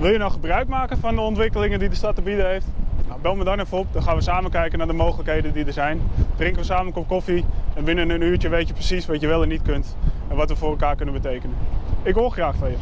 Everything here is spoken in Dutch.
Wil je nou gebruik maken van de ontwikkelingen die de stad te bieden heeft? Nou, bel me dan even op, dan gaan we samen kijken naar de mogelijkheden die er zijn. Drinken we samen een kop koffie en binnen een uurtje weet je precies wat je wel en niet kunt en wat we voor elkaar kunnen betekenen. Ik hoor graag van je.